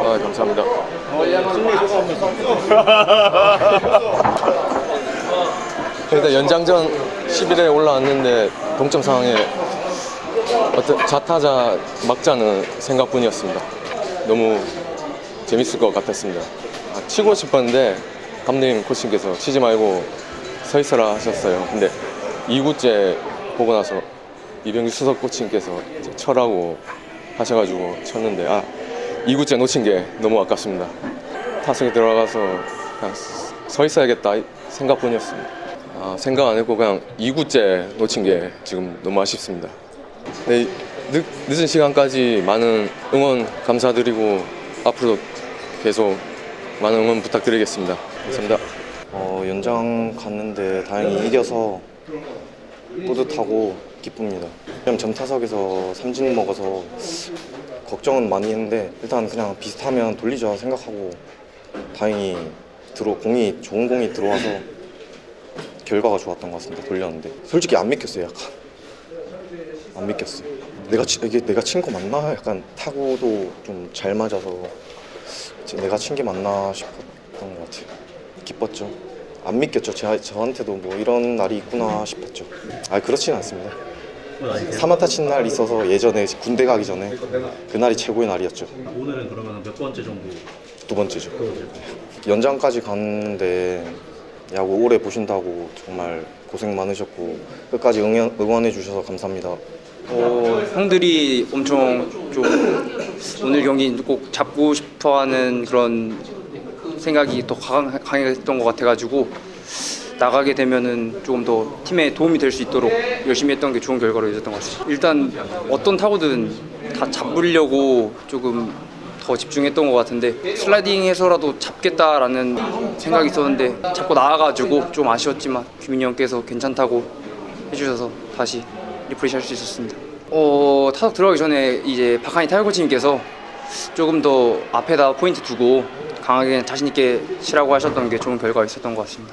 아, 감사합니다. 일단 연장전 11회 올라왔는데 동점 상황에 좌타자 막자는 생각뿐이었습니다. 너무 재밌을 것 같았습니다. 아, 치고 싶었는데 감독님 코치님께서 치지 말고 서 있어라 하셨어요. 근데 2구째 보고 나서 이병규 수석 코치님께서 쳐라고 하셔가지고 쳤는데 아 2구째 놓친 게 너무 아깝습니다. 타석에 들어가서 그냥 서 있어야겠다 이 생각뿐이었습니다. 아, 생각 안 했고 그냥 2구째 놓친 게 지금 너무 아쉽습니다. 네, 늦, 늦은 시간까지 많은 응원 감사드리고 앞으로도 계속 많은 응원 부탁드리겠습니다. 감사합니다. 어, 연장 갔는데 다행히 이겨서 뿌듯하고 기쁩니다. 그냥 전타석에서 삼진 먹어서 걱정은 많이 했는데 일단 그냥 비슷하면 돌리자 생각하고 다행히 들어 공이 좋은 공이 들어와서 결과가 좋았던 것 같습니다. 돌렸는데 솔직히 안 믿겼어요. 약간 안 믿겼어요. 내가 치- 이게 내가 친 거 맞나? 약간 타구도 좀 잘 맞아서 내가 친 게 맞나 싶었던 것 같아요. 기뻤죠. 안 믿겼죠. 제, 저한테도 뭐 이런 날이 있구나 싶었죠. 아 그렇진 않습니다. 사마타 친날 있어서 예전에 군대 가기 전에 그날이 최고의 날이었죠. 오늘은 그러면 몇 번째 정도? 두 번째죠. 연장까지 갔는데 야구 오래 보신다고 정말 고생 많으셨고 끝까지 응원, 응원해 주셔서 감사합니다. 어, 형들이 엄청 좀 오늘 경기 꼭 잡고 싶어하는 그런 생각이 더 강, 강했던 것 같아가지고 나가게 되면은 조금 더 팀에 도움이 될 수 있도록 열심히 했던 게 좋은 결과로 이어졌던 것 같습니다. 일단 어떤 타구든 다 잡으려고 조금 더 집중했던 것 같은데 슬라이딩해서라도 잡겠다라는 생각이 있었는데 자꾸 나와가지고 좀 아쉬웠지만 규민이 형께서 괜찮다고 해주셔서 다시 refresh 할 수 있었습니다. 어, 타석 들어가기 전에 이제 박한이 타격 코치님께서 조금 더 앞에다 포인트 두고 강하게 자신 있게 치라고 하셨던 게 좋은 결과가 있었던 것 같습니다.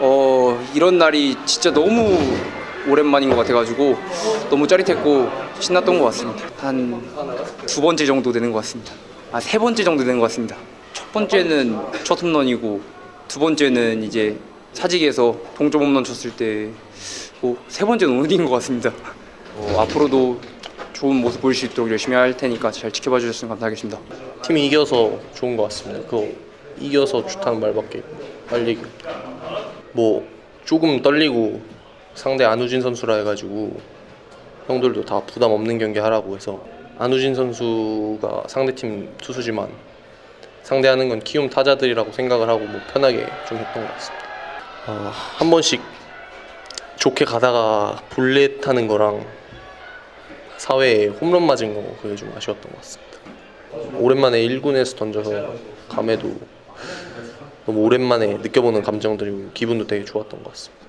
어, 이런 날이 진짜 너무 오랜만인 것 같아가지고 너무 짜릿했고 신났던 것 같습니다. 한 두 번째 정도 되는 것 같습니다. 아, 세 번째 정도 되는 것 같습니다. 첫 번째는 첫 홈런이고 두 번째는 이제 사직에서 동점 홈런 쳤을 때 뭐, 세 번째는 오늘인 것 같습니다. 어, 앞으로도 좋은 모습 보일 수 있도록 열심히 할 테니까 잘 지켜봐 주셨으면 감사하겠습니다. 팀이 이겨서 좋은 것 같습니다. 그거 이겨서 좋다는 말밖에 할 얘기. 뭐 조금 떨리고 상대 안우진 선수라 해가지고 형들도 다 부담 없는 경기 하라고 해서 안우진 선수가 상대팀 투수지만 상대하는 건 키움 타자들이라고 생각을 하고 뭐 편하게 좀 했던 것 같습니다. 어, 한 번씩 좋게 가다가 볼넷 하는 거랑 사회에 홈런 맞은 거 그게 좀 아쉬웠던 것 같습니다. 오랜만에 1군에서 던져서 감회도 너무 오랜만에 느껴보는 감정들이고 기분도 되게 좋았던 것 같습니다.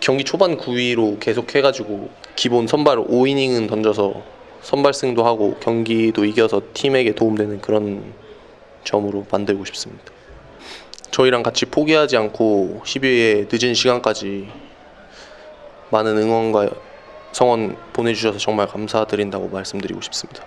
경기 초반 9위로 계속 해가지고 기본 선발 5이닝은 던져서 선발승도 하고 경기도 이겨서 팀에게 도움되는 그런 점으로 만들고 싶습니다. 저희랑 같이 포기하지 않고 12회 늦은 시간까지 많은 응원과 성원 보내주셔서 정말 감사드린다고 말씀드리고 싶습니다.